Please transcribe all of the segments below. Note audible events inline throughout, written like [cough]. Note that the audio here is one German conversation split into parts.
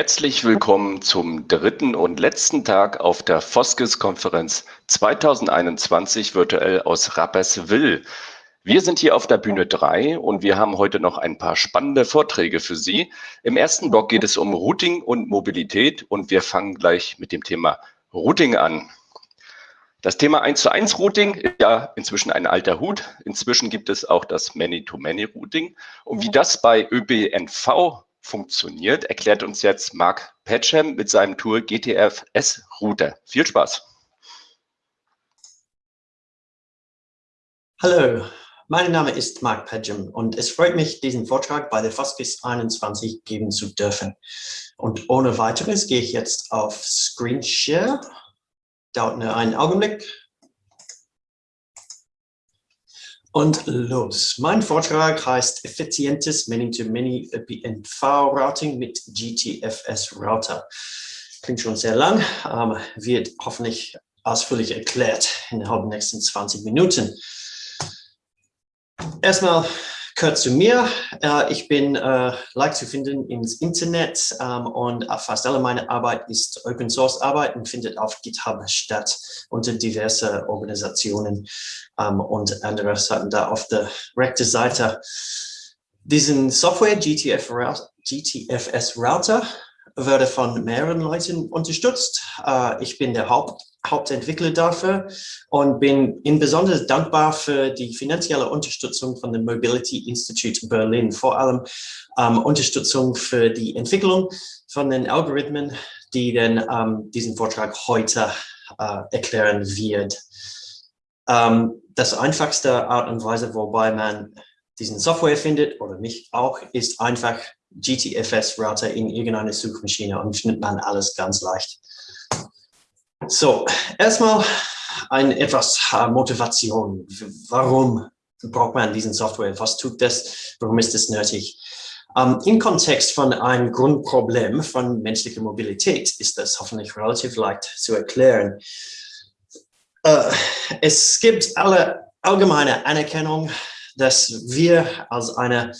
Herzlich willkommen zum dritten und letzten Tag auf der Foskes-Konferenz 2021 virtuell aus Rapperswil. Wir sind hier auf der Bühne 3 und wir haben heute noch ein paar spannende Vorträge für Sie. Im ersten Block geht es um Routing und Mobilität und wir fangen gleich mit dem Thema Routing an. Das Thema 1 zu 1 Routing ist ja inzwischen ein alter Hut. Inzwischen gibt es auch das Many-to-Many Routing. Und wie das bei ÖBNV funktioniert, erklärt uns jetzt Mark Patcham mit seinem Tool GTFS Router. Viel Spaß! Hallo, mein Name ist Mark Pedgem und es freut mich, diesen Vortrag bei der Foskis 21 geben zu dürfen. Und ohne weiteres gehe ich jetzt auf Screen Share. Dauert nur einen Augenblick. Und los. Mein Vortrag heißt Effizientes Many-to-Many ÖPNV-Routing mit GTFS-Router. Klingt schon sehr lang, ähm, wird hoffentlich ausführlich erklärt innerhalb der nächsten 20 Minuten. Erstmal kurz zu mir. Äh, ich bin äh, leicht zu finden ins Internet ähm, und fast alle meine Arbeit ist Open Source Arbeit und findet auf GitHub statt unter diverse Organisationen ähm, und andere Seiten da auf der rechten Seite. Diesen Software GTF, GTFS Router werde von mehreren Leuten unterstützt. Äh, ich bin der Haupt, Hauptentwickler dafür und bin insbesondere dankbar für die finanzielle Unterstützung von dem Mobility Institute Berlin, vor allem ähm, Unterstützung für die Entwicklung von den Algorithmen, die dann ähm, diesen Vortrag heute äh, erklären wird. Ähm, das einfachste Art und Weise, wobei man diesen Software findet oder mich auch, ist einfach GTFS-Router in irgendeine Suchmaschine und findet man alles ganz leicht. So, erstmal ein etwas Motivation. Warum braucht man diesen Software? Was tut das? Warum ist es nötig? Um, ähm, Im Kontext von einem Grundproblem von menschlicher Mobilität ist das hoffentlich relativ leicht zu erklären. Uh, es gibt alle allgemeine Anerkennung, dass wir als eine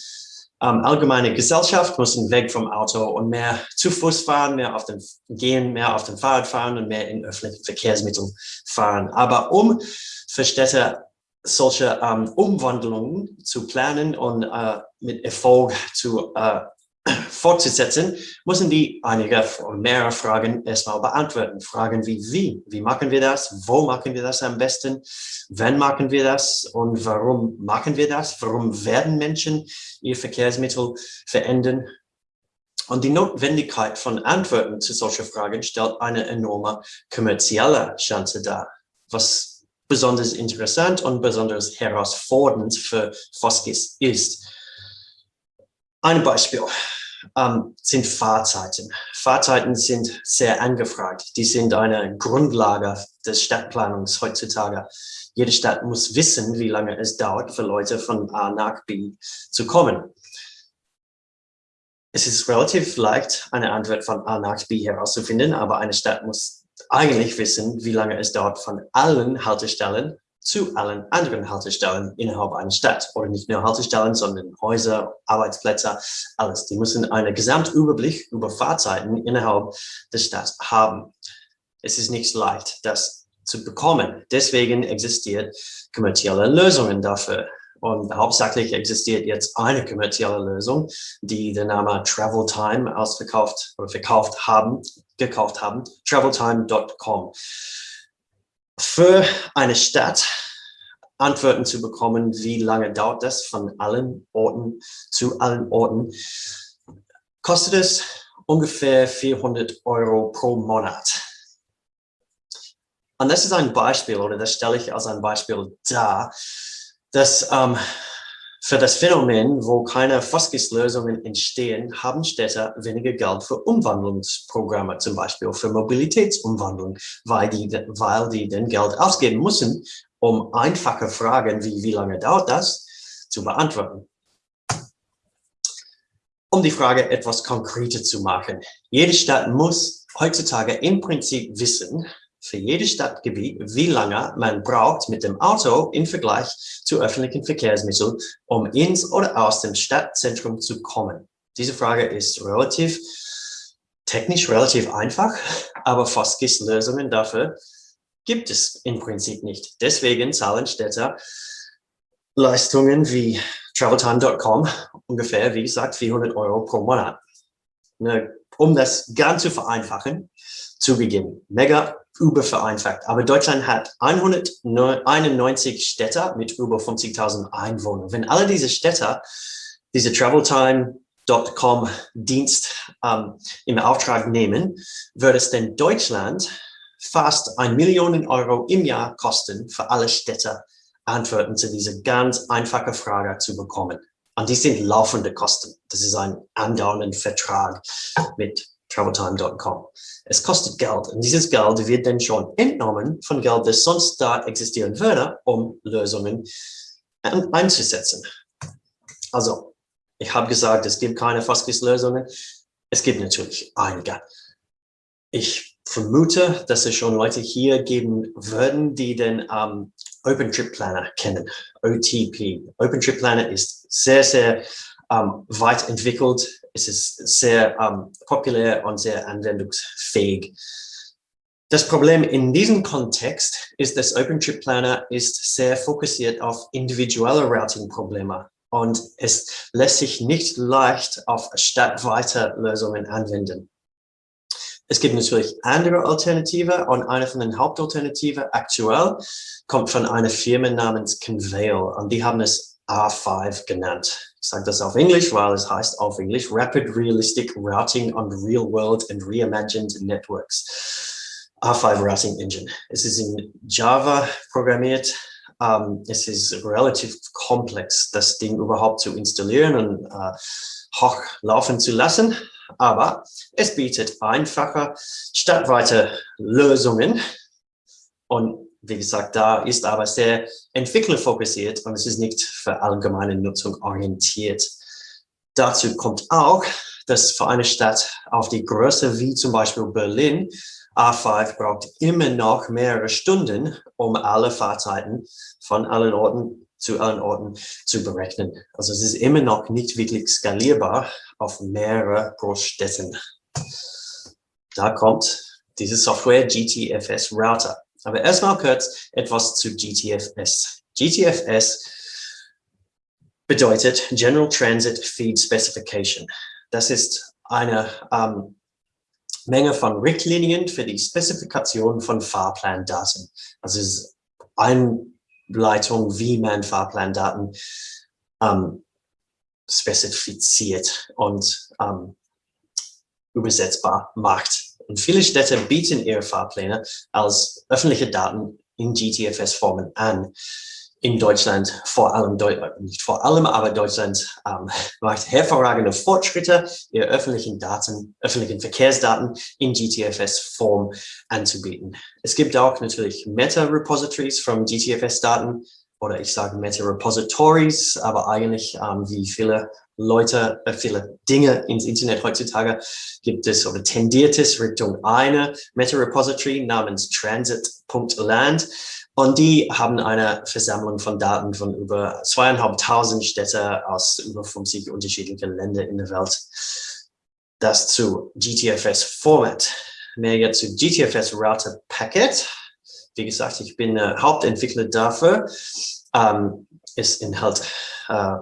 ähm, allgemeine Gesellschaft müssen weg vom Auto und mehr zu Fuß fahren, mehr auf dem Gehen, mehr auf dem Fahrrad fahren und mehr in öffentlichen Verkehrsmitteln fahren. Aber um für Städte solche ähm, Umwandlungen zu planen und äh, mit Erfolg zu äh, fortzusetzen, müssen die einige mehrere Fragen erstmal beantworten. Fragen wie wie, wie machen wir das, wo machen wir das am besten, wann machen wir das und warum machen wir das, warum werden Menschen ihr Verkehrsmittel verändern. Und die Notwendigkeit von Antworten zu solchen Fragen stellt eine enorme kommerzielle Chance dar, was besonders interessant und besonders herausfordernd für Foskis ist. Ein Beispiel ähm, sind Fahrzeiten. Fahrzeiten sind sehr angefragt. Die sind eine Grundlage des Stadtplanungs heutzutage. Jede Stadt muss wissen, wie lange es dauert, für Leute von A nach B zu kommen. Es ist relativ leicht, eine Antwort von A nach B herauszufinden, aber eine Stadt muss eigentlich wissen, wie lange es dauert, von allen Haltestellen zu allen anderen Haltestellen innerhalb einer Stadt oder nicht nur Haltestellen, sondern Häuser, Arbeitsplätze, alles. Die müssen einen Gesamtüberblick über Fahrzeiten innerhalb der Stadt haben. Es ist nicht leicht, das zu bekommen. Deswegen existiert kommerzielle Lösungen dafür. Und hauptsächlich existiert jetzt eine kommerzielle Lösung, die den Namen Travel Time ausverkauft oder verkauft haben, gekauft haben, traveltime.com für eine Stadt Antworten zu bekommen, wie lange dauert das von allen Orten zu allen Orten, kostet es ungefähr 400 Euro pro Monat. Und das ist ein Beispiel, oder das stelle ich als ein Beispiel dar, dass ähm, für das Phänomen, wo keine Foskis-Lösungen entstehen, haben Städte weniger Geld für Umwandlungsprogramme, zum Beispiel für Mobilitätsumwandlung, weil die, weil die den Geld ausgeben müssen, um einfache Fragen wie wie lange dauert das zu beantworten. Um die Frage etwas konkreter zu machen. Jede Stadt muss heutzutage im Prinzip wissen, für jedes Stadtgebiet, wie lange man braucht mit dem Auto im Vergleich zu öffentlichen Verkehrsmitteln, um ins oder aus dem Stadtzentrum zu kommen. Diese Frage ist relativ technisch relativ einfach, aber FOSGIS-Lösungen dafür gibt es im Prinzip nicht. Deswegen zahlen Städte Leistungen wie traveltime.com ungefähr, wie gesagt, 400 Euro pro Monat. Ne, um das ganz zu vereinfachen, zugegeben, mega übervereinfacht. Aber Deutschland hat 191 Städte mit über 50.000 Einwohnern. Wenn alle diese Städte diese traveltime.com Dienst ähm, im Auftrag nehmen, würde es denn Deutschland fast ein Million Euro im Jahr kosten, für alle Städte Antworten zu dieser ganz einfachen Frage zu bekommen. Und die sind laufende Kosten. Das ist ein andauernder Vertrag mit traveltime.com. Es kostet Geld und dieses Geld wird dann schon entnommen von Geld, das sonst da existieren würde, um Lösungen einzusetzen. Also, ich habe gesagt, es gibt keine Fastgis-Lösungen. Es gibt natürlich einige. Ich vermute, dass es schon Leute hier geben würden, die den ähm, OpenTrip-Planner kennen, OTP. OpenTrip-Planner ist sehr, sehr ähm, weit entwickelt. Es ist sehr ähm, populär und sehr anwendungsfähig. Das Problem in diesem Kontext ist, dass OpenTrip-Planner ist sehr fokussiert auf individuelle Routing-Probleme und es lässt sich nicht leicht auf stadtweite Lösungen anwenden. Es gibt natürlich andere Alternative und eine von den Hauptalternativen aktuell kommt von einer Firma namens Conveil und die haben es R5 genannt. Ich sage das auf Englisch, weil es heißt auf Englisch Rapid Realistic Routing on Real World and Reimagined Networks. R5 Routing Engine. Es ist in Java programmiert. Um, es ist relativ komplex, das Ding überhaupt zu installieren und uh, hochlaufen zu lassen aber es bietet einfache stadtweite Lösungen. Und wie gesagt, da ist aber sehr entwicklerfokussiert und es ist nicht für allgemeine Nutzung orientiert. Dazu kommt auch, dass für eine Stadt auf die Größe wie zum Beispiel Berlin A5 braucht immer noch mehrere Stunden, um alle Fahrzeiten von allen Orten zu allen Orten zu berechnen. Also es ist immer noch nicht wirklich skalierbar auf mehrere Großstädten. Da kommt diese Software GTFS Router. Aber erstmal kurz etwas zu GTFS. GTFS bedeutet General Transit Feed Specification. Das ist eine ähm, Menge von Richtlinien für die Spezifikation von Fahrplandaten. Also es ist ein Leitung, wie man Fahrplandaten ähm, spezifiziert und ähm, übersetzbar macht. Und viele Städte bieten ihre Fahrpläne als öffentliche Daten in GTFS-Formen an in Deutschland, vor allem, nicht vor allem, aber Deutschland ähm, [laughs] macht hervorragende Fortschritte, ihre öffentlichen Daten, öffentlichen Verkehrsdaten in GTFS-Form anzubieten. Es gibt auch natürlich Meta-Repositories von GTFS-Daten oder ich sage Meta-Repositories, aber eigentlich ähm, wie viele Leute, äh, viele Dinge ins Internet heutzutage gibt es oder tendiert es Richtung eine Meta-Repository namens transit.land und die haben eine Versammlung von Daten von über zweieinhalbtausend Städte aus über 50 unterschiedlichen Ländern in der Welt. Das zu GTFS-Format. Mehr jetzt zu GTFS Router Packet. Wie gesagt, ich bin äh, Hauptentwickler dafür. Ähm, es enthält äh,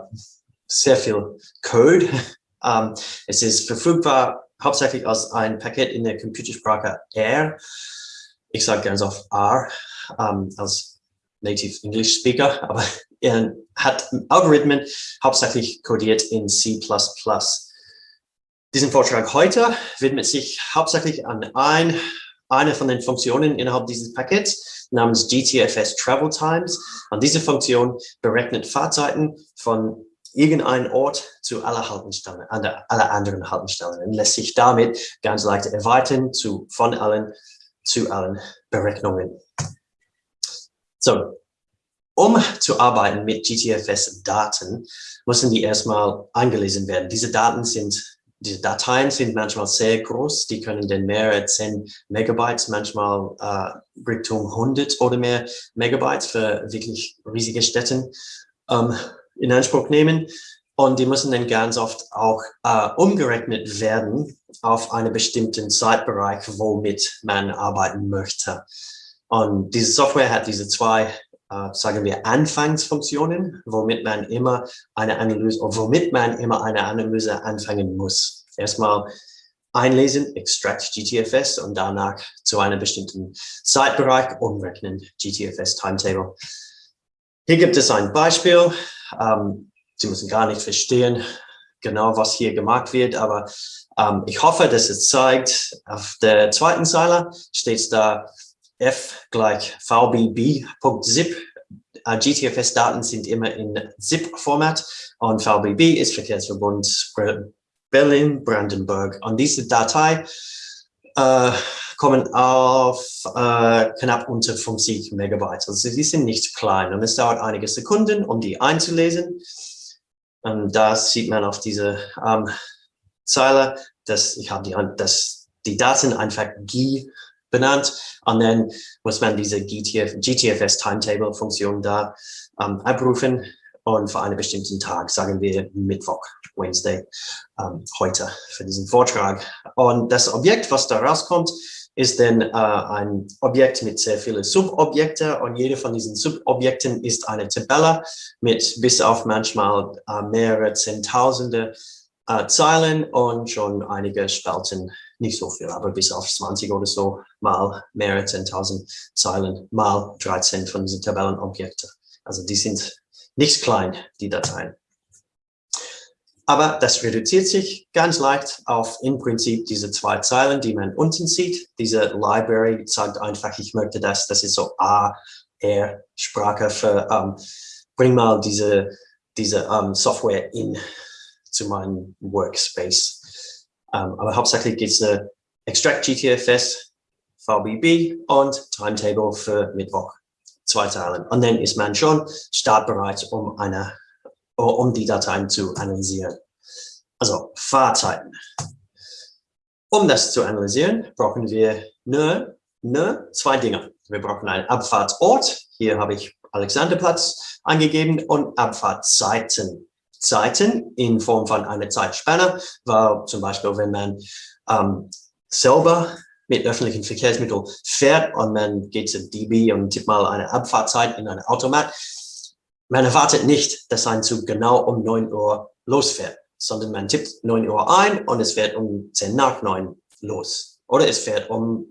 sehr viel Code. [laughs] ähm, es ist verfügbar hauptsächlich als ein Paket in der Computersprache R. Ich sage ganz oft R ähm, als Native English Speaker, [laughs] aber er hat Algorithmen hauptsächlich codiert in C++. Diesen Vortrag heute widmet sich hauptsächlich an ein, eine von den Funktionen innerhalb dieses Pakets namens GTFS Travel Times. Und diese Funktion berechnet Fahrzeiten von irgendeinem Ort zu aller Haltestellen, aller anderen Haltestellen und lässt sich damit ganz leicht erweitern zu von allen zu allen Berechnungen. So, um zu arbeiten mit GTFS-Daten, müssen die erstmal eingelesen werden. Diese Daten sind, diese Dateien sind manchmal sehr groß, die können dann mehrere 10 Megabytes, manchmal äh, Richtung 100 oder mehr Megabytes für wirklich riesige Städte ähm, in Anspruch nehmen. Und die müssen dann ganz oft auch äh, umgerechnet werden auf einen bestimmten Zeitbereich, womit man arbeiten möchte. Und diese Software hat diese zwei, äh, sagen wir, Anfangsfunktionen, womit man immer eine Analyse, womit man immer eine Analyse anfangen muss. Erstmal einlesen, extract GTFS und danach zu einem bestimmten Zeitbereich umrechnen, GTFS Timetable. Hier gibt es ein Beispiel. Ähm, Sie müssen gar nicht verstehen, genau was hier gemacht wird, aber ähm, ich hoffe, dass es zeigt, auf der zweiten Zeile steht da f gleich vbb.zip. Äh, GTFS-Daten sind immer in ZIP-Format und VBB ist Verkehrsverbund Berlin-Brandenburg. Und diese Datei äh, kommen auf äh, knapp unter 50 Megabyte. Also sie sind nicht klein und es dauert einige Sekunden, um die einzulesen. Und da sieht man auf diese ähm, Zeile, dass ich habe die, dass die Daten einfach GI benannt und dann muss man diese GTF, GTFS Timetable Funktion da ähm, abrufen und für einen bestimmten Tag, sagen wir Mittwoch, Wednesday, ähm, heute für diesen Vortrag. Und das Objekt, was da rauskommt, ist dann äh, ein Objekt mit sehr vielen Subobjekte und jede von diesen Subobjekten ist eine Tabelle mit bis auf manchmal äh, mehrere Zehntausende äh, Zeilen und schon einige Spalten, nicht so viel, aber bis auf 20 oder so mal mehrere Zehntausend Zeilen mal 13 von diesen Tabellenobjekten. Also die sind nicht klein, die Dateien. Aber das reduziert sich ganz leicht auf im Prinzip diese zwei Zeilen, die man unten sieht. Diese Library sagt einfach, ich möchte das, das ist so A, R, Sprache für, ähm, bring mal diese, diese ähm, Software in zu meinem Workspace. Ähm, aber hauptsächlich geht es eine Extract GTFS, VBB und Timetable für Mittwoch. Zwei Zeilen. Und dann ist man schon startbereit, um eine um die Dateien zu analysieren. Also Fahrzeiten. Um das zu analysieren, brauchen wir nur, nur zwei Dinge. Wir brauchen einen Abfahrtsort. Hier habe ich Alexanderplatz angegeben und Abfahrtzeiten. Zeiten in Form von einer Zeitspanne, weil zum Beispiel, wenn man ähm, selber mit öffentlichen Verkehrsmitteln fährt und man geht zu DB und tippt mal eine Abfahrtzeit in ein Automat, man erwartet nicht, dass ein Zug genau um 9 Uhr losfährt, sondern man tippt 9 Uhr ein und es fährt um 10 nach 9 los. Oder es fährt um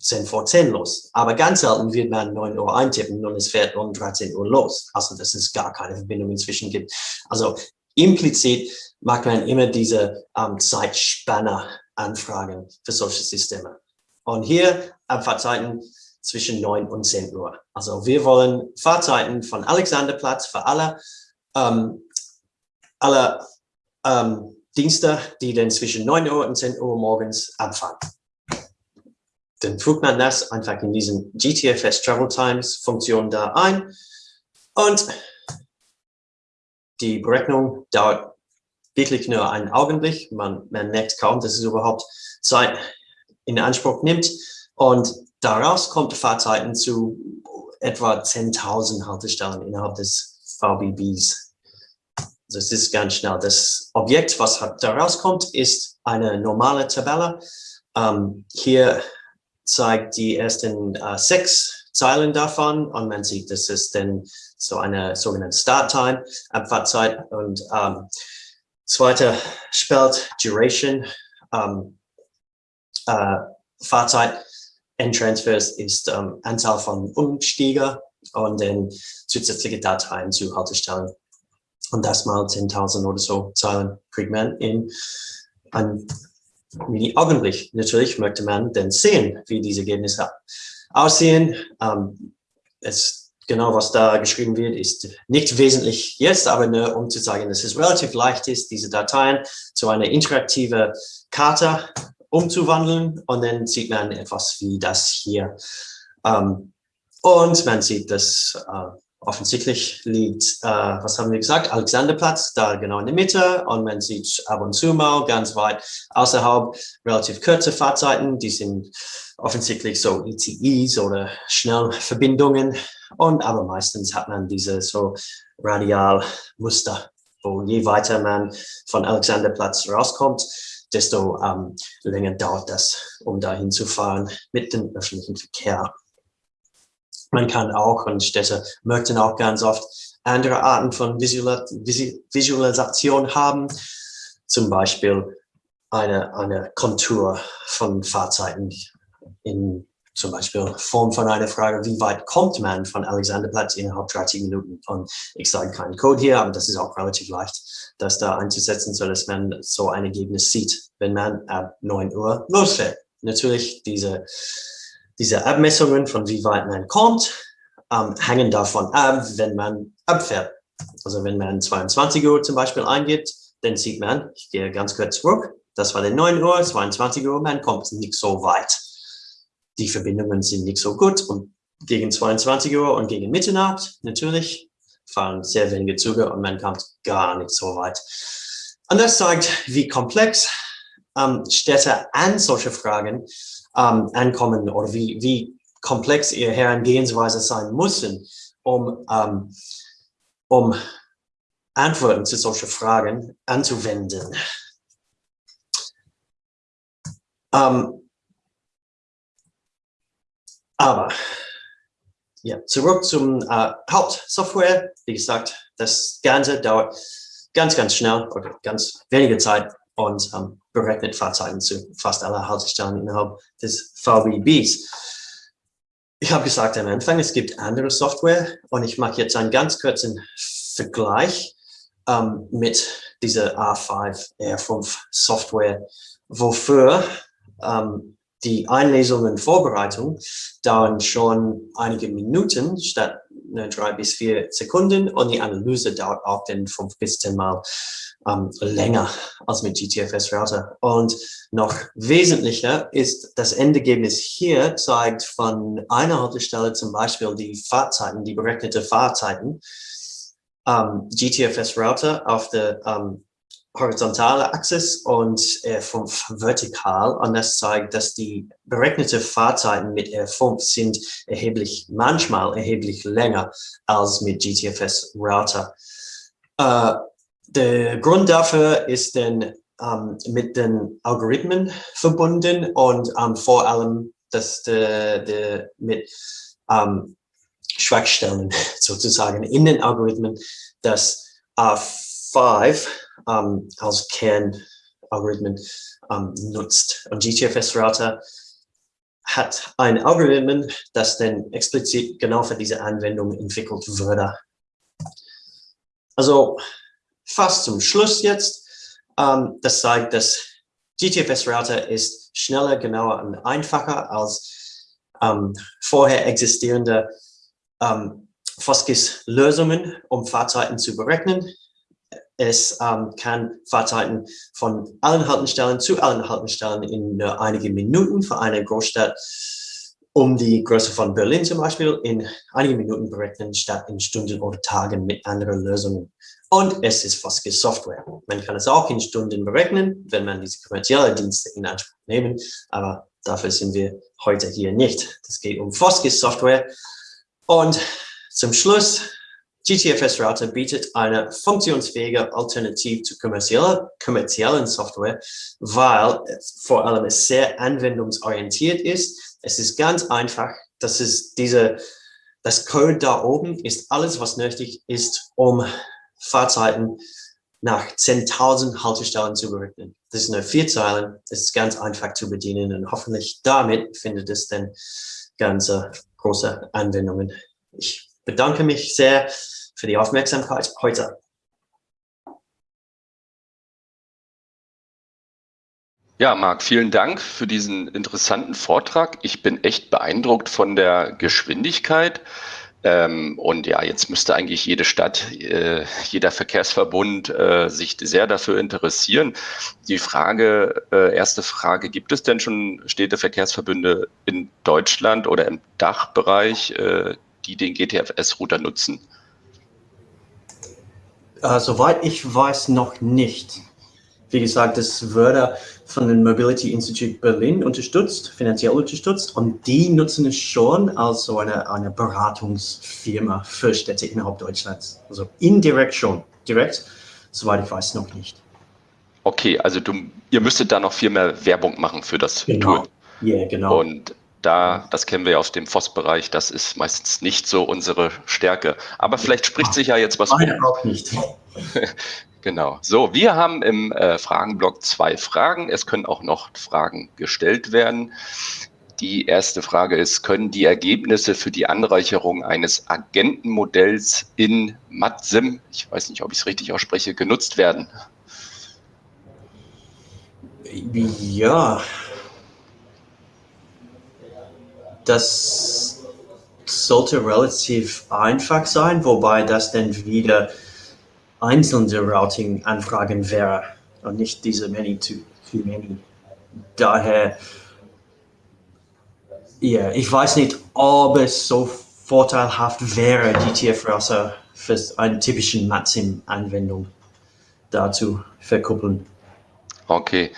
10 vor 10 los. Aber ganz selten wird man 9 Uhr eintippen und es fährt um 13 Uhr los. Also, dass es gar keine Verbindung inzwischen gibt. Also, implizit macht man immer diese ähm, Zeitspanner-Anfragen für solche Systeme. Und hier Abfahrtzeiten zwischen 9 und 10 Uhr. Also wir wollen Fahrzeiten von Alexanderplatz für alle, ähm, alle ähm, Dienste, die dann zwischen 9 Uhr und 10 Uhr morgens abfahren. Dann fügt man das einfach in diesen GTFS Travel Times Funktion da ein und die Berechnung dauert wirklich nur einen Augenblick. Man, man merkt kaum, dass es überhaupt Zeit in Anspruch nimmt. Und Daraus kommt Fahrzeiten zu etwa 10.000 Haltestellen innerhalb des VBBs. Also es ist ganz schnell. Das Objekt, was daraus kommt, ist eine normale Tabelle. Ähm, hier zeigt die ersten äh, sechs Zeilen davon und man sieht, das ist dann so eine sogenannte Starttime, Abfahrtzeit und ähm, zweiter Spelt Duration, ähm, äh, Fahrzeit N-Transfers ist ähm, Anzahl von Umstiege und dann zusätzliche Dateien zu Haltestellen. Und das mal 10.000 oder so Zeilen kriegt man in einem Mini-Augenblick. Natürlich möchte man dann sehen, wie diese Ergebnisse aussehen. Ähm, es, genau, was da geschrieben wird, ist nicht wesentlich jetzt, aber nur um zu zeigen, dass es relativ leicht ist, diese Dateien zu einer interaktiven Karte umzuwandeln. Und dann sieht man etwas wie das hier. Ähm, und man sieht, dass äh, offensichtlich liegt, äh, was haben wir gesagt, Alexanderplatz, da genau in der Mitte. Und man sieht ab und zu mal ganz weit außerhalb relativ kurze Fahrzeiten, die sind offensichtlich so ETEs oder Schnellverbindungen. Und aber meistens hat man diese so Radialmuster wo je weiter man von Alexanderplatz rauskommt, desto ähm, länger dauert das, um dahin zu fahren mit dem öffentlichen Verkehr. Man kann auch, und Städte möchten auch ganz oft andere Arten von Visualisation haben, zum Beispiel eine, eine Kontur von Fahrzeiten in zum Beispiel Form von einer Frage, wie weit kommt man von Alexanderplatz innerhalb 30 Minuten? Und ich sage keinen Code hier, aber das ist auch relativ leicht, das da einzusetzen, so dass man so ein Ergebnis sieht, wenn man ab 9 Uhr losfährt. Natürlich diese, diese Abmessungen von wie weit man kommt, ähm, hängen davon ab, wenn man abfährt. Also wenn man 22 Uhr zum Beispiel eingibt, dann sieht man, ich gehe ganz kurz zurück, das war der 9 Uhr, 22 Uhr, man kommt nicht so weit die Verbindungen sind nicht so gut und gegen 22 Uhr und gegen Mitternacht natürlich fahren sehr wenige Züge und man kommt gar nicht so weit. Und das zeigt, wie komplex ähm, Städte an solche Fragen ähm, ankommen oder wie, wie komplex ihre Herangehensweise sein müssen, um, ähm, um Antworten zu solchen Fragen anzuwenden. Ähm, aber ja, zurück zum äh, Hauptsoftware. Wie gesagt, das Ganze dauert ganz, ganz schnell oder ganz wenige Zeit und ähm, berechnet Fahrzeiten zu fast aller Haltestellen innerhalb des VBBs. Ich habe gesagt am Anfang, es gibt andere Software und ich mache jetzt einen ganz kurzen Vergleich ähm, mit dieser A5 R5 Software, wofür ähm, die Einlesung und Vorbereitung dauern schon einige Minuten statt ne, drei bis vier Sekunden und die Analyse dauert auch dann fünf bis zehn Mal ähm, länger als mit GTFS Router. Und noch wesentlicher ist, das Endergebnis hier zeigt von einer Haltestelle zum Beispiel die Fahrzeiten, die berechnete Fahrzeiten, ähm, GTFS Router auf der ähm, horizontale Achse und R5 vertikal. Und das zeigt, dass die berechnete Fahrzeiten mit R5 sind erheblich, manchmal erheblich länger als mit GTFS Router. Äh, der Grund dafür ist denn ähm, mit den Algorithmen verbunden und ähm, vor allem dass der, der mit ähm, Schwachstellen [laughs] sozusagen in den Algorithmen, dass A5 ähm, als Kernalgorithmen ähm, nutzt. Und GTFS Router hat ein Algorithmen, das dann explizit genau für diese Anwendung entwickelt wurde. Also fast zum Schluss jetzt. Ähm, das zeigt, dass GTFS Router ist schneller, genauer und einfacher als ähm, vorher existierende ähm, Foskis-Lösungen, um Fahrzeiten zu berechnen. Es ähm, kann Fahrzeiten von allen Haltestellen zu allen Haltestellen in nur einigen Minuten für eine Großstadt um die Größe von Berlin zum Beispiel in einigen Minuten berechnen, statt in Stunden oder Tagen mit anderen Lösungen. Und es ist Foske Software. Man kann es auch in Stunden berechnen, wenn man diese kommerziellen Dienste in Anspruch nehmen, aber dafür sind wir heute hier nicht. Es geht um Foske Software. Und zum Schluss GTFS Router bietet eine funktionsfähige Alternative zu kommerzieller, kommerziellen Software, weil vor allem es sehr anwendungsorientiert ist. Es ist ganz einfach, das ist diese, das Code da oben ist alles, was nötig ist, um Fahrzeiten nach 10.000 Haltestellen zu berechnen. Das ist nur vier Zeilen, das ist ganz einfach zu bedienen und hoffentlich damit findet es dann ganz große Anwendungen. Ich bedanke mich sehr für die Aufmerksamkeit heute. Ja, Marc, vielen Dank für diesen interessanten Vortrag. Ich bin echt beeindruckt von der Geschwindigkeit. Ähm, und ja, jetzt müsste eigentlich jede Stadt, äh, jeder Verkehrsverbund äh, sich sehr dafür interessieren. Die Frage, äh, erste Frage, gibt es denn schon Städteverkehrsverbünde in Deutschland oder im Dachbereich, äh, die den GTFS-Router nutzen? Uh, soweit ich weiß, noch nicht. Wie gesagt, das würde von dem Mobility Institute Berlin unterstützt, finanziell unterstützt und die nutzen es schon als so eine, eine Beratungsfirma für Städte innerhalb Deutschlands. Also indirekt schon. Direkt soweit ich weiß, noch nicht. Okay, also du, ihr müsstet da noch viel mehr Werbung machen für das genau. Tool. Ja, yeah, genau. Und da, das kennen wir ja aus dem FOS-Bereich, das ist meistens nicht so unsere Stärke. Aber vielleicht spricht sich ja jetzt was Meine auch nicht. [laughs] genau. So, wir haben im äh, Fragenblock zwei Fragen. Es können auch noch Fragen gestellt werden. Die erste Frage ist, können die Ergebnisse für die Anreicherung eines Agentenmodells in MATSIM, ich weiß nicht, ob ich es richtig ausspreche, genutzt werden? Ja, das sollte relativ einfach sein, wobei das dann wieder einzelne Routing-Anfragen wäre und nicht diese many to, to many. Daher, ja, ich weiß nicht, ob es so vorteilhaft wäre, die TF-Browser für eine typische Matsim-Anwendung dazu verkuppeln. Okay.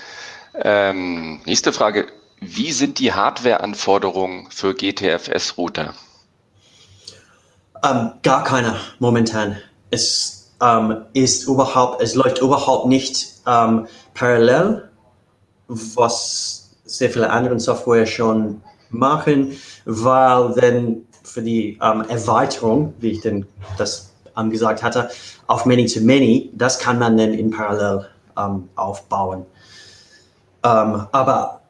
Ähm, nächste Frage. Wie sind die Hardware-Anforderungen für GTFS-Router? Ähm, gar keine momentan. Es ähm, ist überhaupt, es läuft überhaupt nicht ähm, parallel, was sehr viele andere Software schon machen, weil dann für die ähm, Erweiterung, wie ich denn das gesagt hatte, auf Many-to-Many, das kann man dann in Parallel ähm, aufbauen. Ähm, aber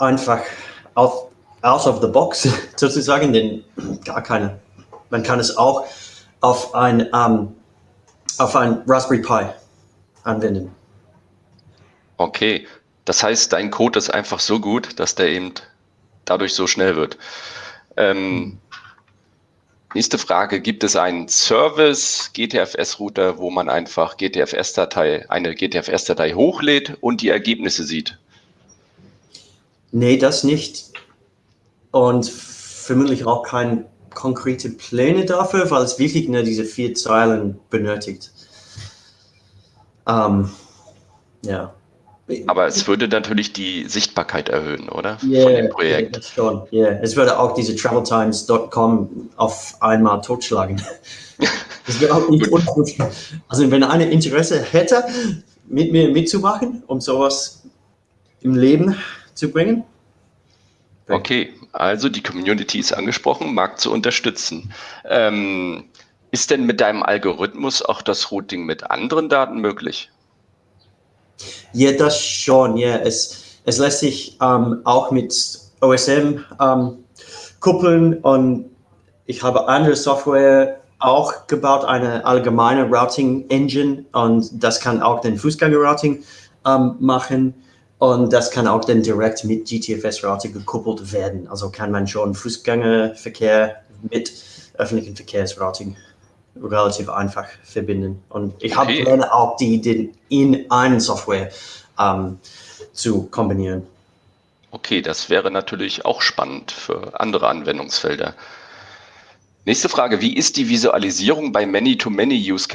einfach out, out of the box [laughs] sozusagen, denn gar keine. Man kann es auch auf ein, um, auf ein Raspberry Pi anwenden. Okay, das heißt, dein Code ist einfach so gut, dass der eben dadurch so schnell wird. Ähm, nächste Frage, gibt es einen Service GTFS-Router, wo man einfach GTFS-Datei, eine GTFS-Datei hochlädt und die Ergebnisse sieht? Nee, das nicht. Und vermutlich auch keine konkrete Pläne dafür, weil es wirklich nur diese vier Zeilen benötigt. Ähm, ja. Aber es würde natürlich die Sichtbarkeit erhöhen, oder? Yeah, Von dem Projekt. Yeah, schon. Yeah. Es würde auch diese traveltimes.com auf einmal totschlagen. [laughs] Das wäre auch nicht ungut. Also wenn einer Interesse hätte, mit mir mitzumachen, um sowas im Leben zu bringen. Okay, also die Community ist angesprochen, mag zu unterstützen. Ähm, ist denn mit deinem Algorithmus auch das Routing mit anderen Daten möglich? Ja, das schon. Ja, es, es lässt sich ähm, auch mit OSM ähm, kuppeln und ich habe andere Software auch gebaut, eine allgemeine Routing Engine und das kann auch den Fußgänger-Routing ähm, machen. Und das kann auch dann direkt mit GTFS-Router gekuppelt werden. Also kann man schon Fußgängerverkehr mit öffentlichen Verkehrsrouting relativ einfach verbinden. Und ich okay. habe Pläne auch, die, die in einen Software ähm, zu kombinieren. Okay, das wäre natürlich auch spannend für andere Anwendungsfelder. Nächste Frage, wie ist die Visualisierung bei Many-to-Many-Use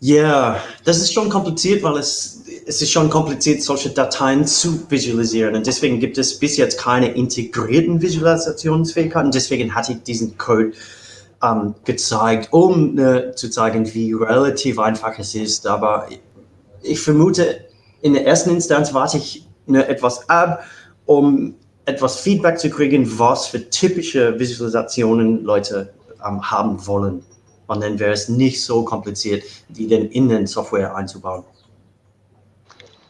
Ja, das ist schon kompliziert, weil es, es ist schon kompliziert, solche Dateien zu visualisieren. Und deswegen gibt es bis jetzt keine integrierten Visualisationsfähigkeiten. Deswegen hatte ich diesen Code ähm, gezeigt, um äh, zu zeigen, wie relativ einfach es ist. Aber ich vermute, in der ersten Instanz warte ich ne, etwas ab, um etwas Feedback zu kriegen, was für typische Visualisationen Leute ähm, haben wollen. Und dann wäre es nicht so kompliziert, die dann in den Software einzubauen.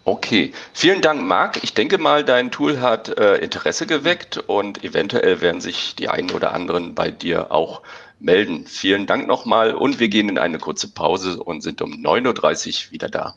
Okay, vielen Dank, Marc. Ich denke mal, dein Tool hat äh, Interesse geweckt und eventuell werden sich die einen oder anderen bei dir auch melden. Vielen Dank nochmal und wir gehen in eine kurze Pause und sind um 9.30 Uhr wieder da.